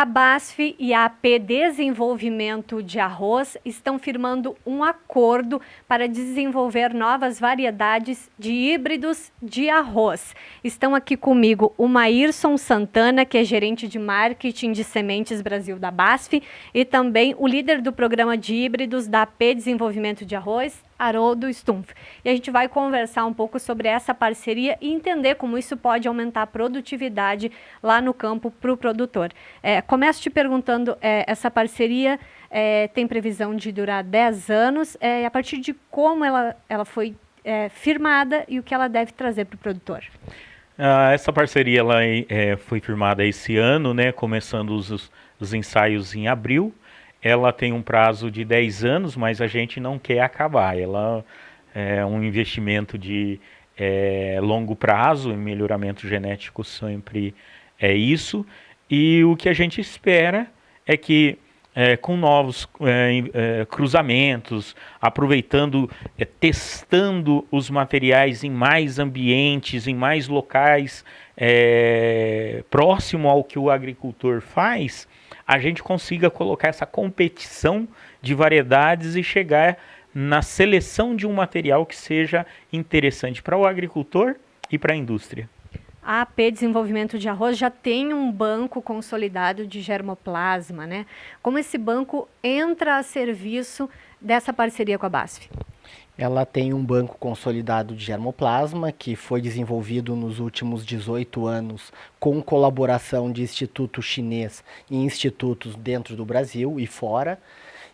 A BASF e a AP Desenvolvimento de Arroz estão firmando um acordo para desenvolver novas variedades de híbridos de arroz. Estão aqui comigo o Maírson Santana, que é gerente de marketing de sementes Brasil da BASF, e também o líder do programa de híbridos da AP Desenvolvimento de Arroz, Haroldo Stumpf. E a gente vai conversar um pouco sobre essa parceria e entender como isso pode aumentar a produtividade lá no campo para o produtor. É, começo te perguntando, é, essa parceria é, tem previsão de durar 10 anos, é, a partir de como ela, ela foi é, firmada e o que ela deve trazer para o produtor? Ah, essa parceria ela, é, foi firmada esse ano, né, começando os, os ensaios em abril, ela tem um prazo de 10 anos, mas a gente não quer acabar. Ela é um investimento de é, longo prazo, em melhoramento genético sempre é isso. E o que a gente espera é que é, com novos é, é, cruzamentos, aproveitando, é, testando os materiais em mais ambientes, em mais locais, é, próximo ao que o agricultor faz, a gente consiga colocar essa competição de variedades e chegar na seleção de um material que seja interessante para o agricultor e para a indústria. A AP Desenvolvimento de Arroz já tem um banco consolidado de germoplasma, né? Como esse banco entra a serviço dessa parceria com a BASF? Ela tem um banco consolidado de germoplasma que foi desenvolvido nos últimos 18 anos com colaboração de instituto chinês e institutos dentro do Brasil e fora.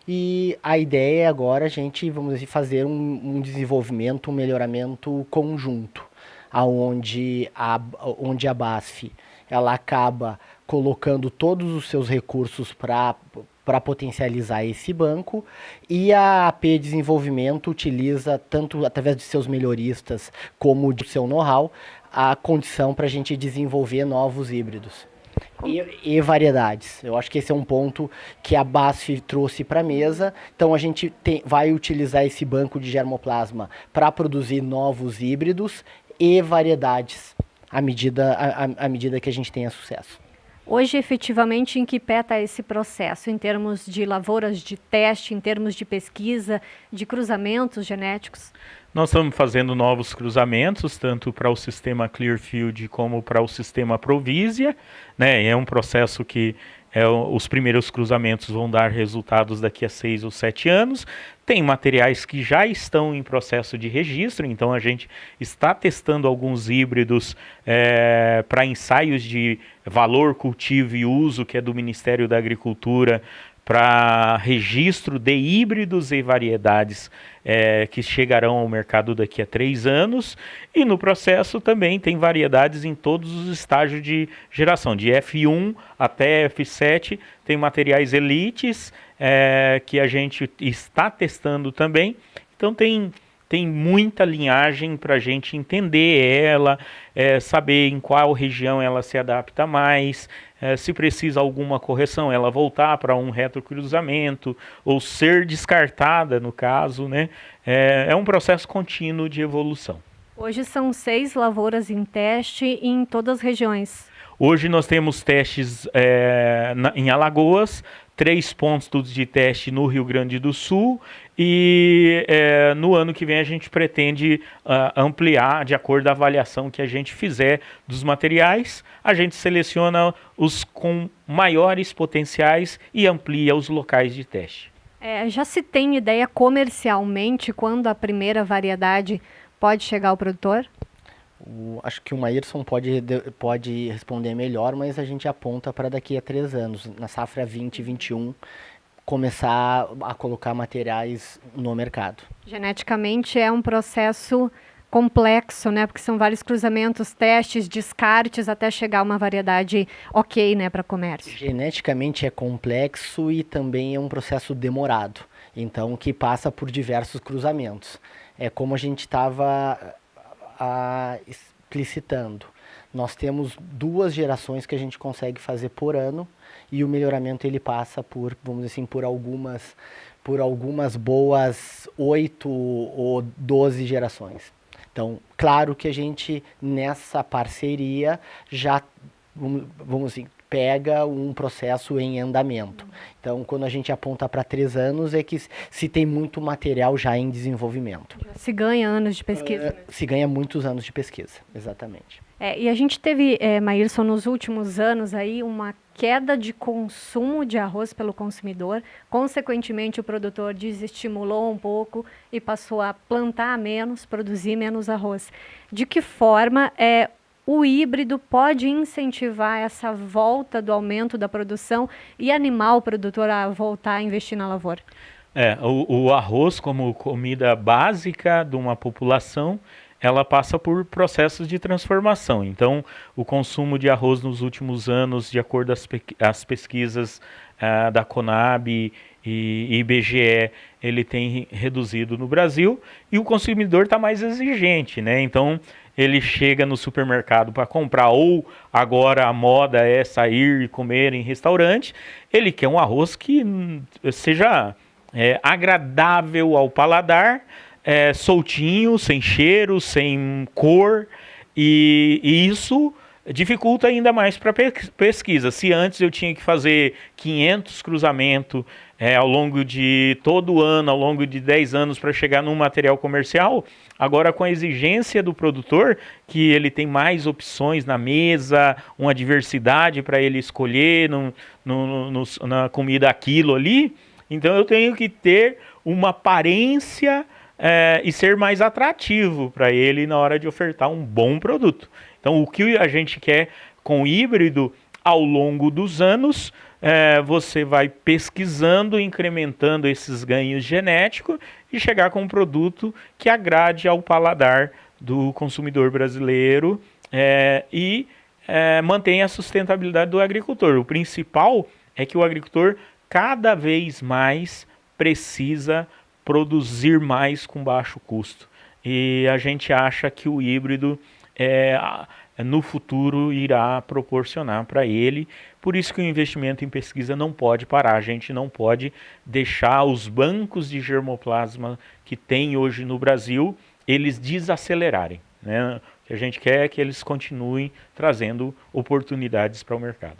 E a ideia é agora a gente, vamos dizer, fazer um, um desenvolvimento, um melhoramento conjunto, aonde a, onde a BASF ela acaba colocando todos os seus recursos para para potencializar esse banco e a AP Desenvolvimento utiliza tanto através de seus melhoristas como de seu know-how a condição para a gente desenvolver novos híbridos. E, e, variedades. Eu acho que esse é um ponto que a BASF trouxe para a mesa. Então a gente tem, vai utilizar esse banco de germoplasma para produzir novos híbridos e variedades à medida, à, à medida que a gente tenha sucesso. Hoje, efetivamente, em que pé está esse processo, em termos de lavouras de teste, em termos de pesquisa, de cruzamentos genéticos? Nós estamos fazendo novos cruzamentos, tanto para o sistema Clearfield como para o sistema Provisia. Né? É um processo que é, os primeiros cruzamentos vão dar resultados daqui a seis ou sete anos. Tem materiais que já estão em processo de registro, então a gente está testando alguns híbridos é, para ensaios de valor, cultivo e uso, que é do Ministério da Agricultura, para registro de híbridos e variedades é, que chegarão ao mercado daqui a três anos. E no processo também tem variedades em todos os estágios de geração, de F1 até F7, tem materiais elites é, que a gente está testando também. Então tem tem muita linhagem para a gente entender ela, é, saber em qual região ela se adapta mais, é, se precisa alguma correção, ela voltar para um retrocruzamento ou ser descartada, no caso, né? É, é um processo contínuo de evolução. Hoje são seis lavouras em teste em todas as regiões. Hoje nós temos testes é, na, em Alagoas, três pontos de teste no Rio Grande do Sul e é, no ano que vem a gente pretende uh, ampliar de acordo com a avaliação que a gente fizer dos materiais. A gente seleciona os com maiores potenciais e amplia os locais de teste. É, já se tem ideia comercialmente quando a primeira variedade pode chegar ao produtor? O, acho que o Maírson pode, pode responder melhor, mas a gente aponta para daqui a três anos, na safra 2021, começar a colocar materiais no mercado. Geneticamente é um processo complexo, né? Porque são vários cruzamentos, testes, descartes até chegar a uma variedade ok, né, para comércio. Geneticamente é complexo e também é um processo demorado. Então, que passa por diversos cruzamentos. É como a gente estava explicitando. Nós temos duas gerações que a gente consegue fazer por ano e o melhoramento ele passa por, vamos dizer assim, por algumas, por algumas boas oito ou doze gerações. Então, claro que a gente nessa parceria já vamos, vamos assim, pega um processo em andamento. Então, quando a gente aponta para três anos, é que se tem muito material já em desenvolvimento. Se ganha anos de pesquisa. Uh, se ganha muitos anos de pesquisa, exatamente. É, e a gente teve, é, Maírson, nos últimos anos aí uma queda de consumo de arroz pelo consumidor. Consequentemente, o produtor desestimulou um pouco e passou a plantar menos, produzir menos arroz. De que forma é, o híbrido pode incentivar essa volta do aumento da produção e animar o produtor a voltar a investir na lavoura? É, o, o arroz como comida básica de uma população, ela passa por processos de transformação. Então, o consumo de arroz nos últimos anos, de acordo com as pesquisas uh, da Conab e IBGE, ele tem reduzido no Brasil e o consumidor está mais exigente, né? Então, ele chega no supermercado para comprar, ou agora a moda é sair e comer em restaurante, ele quer um arroz que seja é, agradável ao paladar, é, soltinho, sem cheiro, sem cor, e, e isso dificulta ainda mais para pesquisa. Se antes eu tinha que fazer 500 cruzamentos é, ao longo de todo o ano, ao longo de 10 anos para chegar num material comercial, agora com a exigência do produtor, que ele tem mais opções na mesa, uma diversidade para ele escolher no, no, no, na comida aquilo ali, então eu tenho que ter uma aparência é, e ser mais atrativo para ele na hora de ofertar um bom produto. Então, o que a gente quer com o híbrido ao longo dos anos, é, você vai pesquisando, incrementando esses ganhos genéticos e chegar com um produto que agrade ao paladar do consumidor brasileiro é, e é, mantenha a sustentabilidade do agricultor. O principal é que o agricultor cada vez mais precisa produzir mais com baixo custo. E a gente acha que o híbrido é, no futuro irá proporcionar para ele. Por isso que o investimento em pesquisa não pode parar. A gente não pode deixar os bancos de germoplasma que tem hoje no Brasil, eles desacelerarem. Né? O que a gente quer é que eles continuem trazendo oportunidades para o mercado.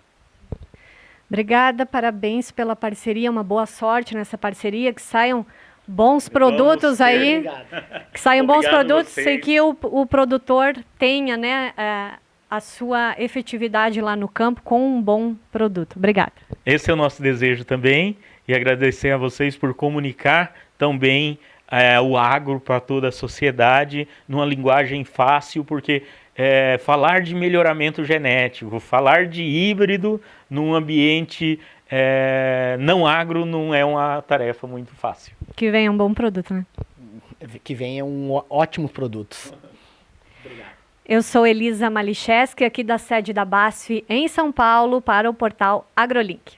Obrigada, parabéns pela parceria, uma boa sorte nessa parceria, que saiam bons produtos aí, que saiam bons produtos e que o, o produtor tenha né, a, a sua efetividade lá no campo com um bom produto. Obrigada. Esse é o nosso desejo também e agradecer a vocês por comunicar tão bem é, o agro para toda a sociedade numa linguagem fácil, porque é, falar de melhoramento genético, falar de híbrido num ambiente é, não agro não é uma tarefa muito fácil. Que venha um bom produto, né? Que venha um ótimos produtos. Eu sou Elisa Malicheski, aqui da sede da BASF em São Paulo, para o portal AgroLink.